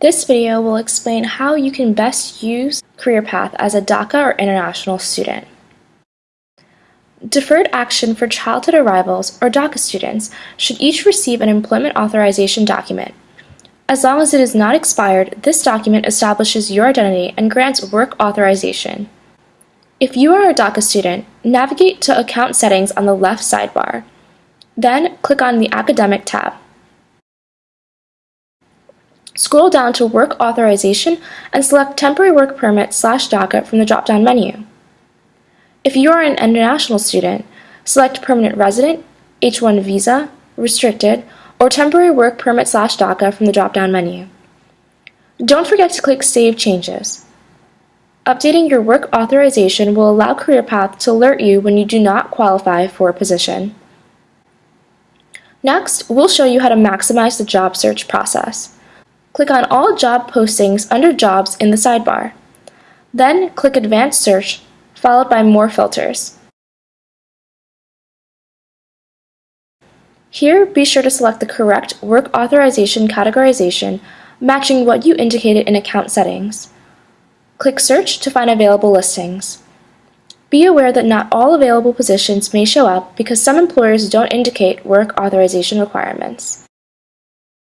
This video will explain how you can best use CareerPath as a DACA or international student. Deferred Action for Childhood Arrivals or DACA students should each receive an employment authorization document. As long as it is not expired, this document establishes your identity and grants work authorization. If you are a DACA student, navigate to Account Settings on the left sidebar. Then click on the Academic tab. Scroll down to Work Authorization and select Temporary Work Permit slash DACA from the drop-down menu. If you are an international student, select Permanent Resident, H-1 Visa, Restricted, or Temporary Work Permit slash DACA from the drop-down menu. Don't forget to click Save Changes. Updating your work authorization will allow CareerPath to alert you when you do not qualify for a position. Next, we'll show you how to maximize the job search process. Click on all job postings under Jobs in the sidebar. Then click Advanced Search, followed by More Filters. Here, be sure to select the correct work authorization categorization matching what you indicated in account settings. Click Search to find available listings. Be aware that not all available positions may show up because some employers don't indicate work authorization requirements.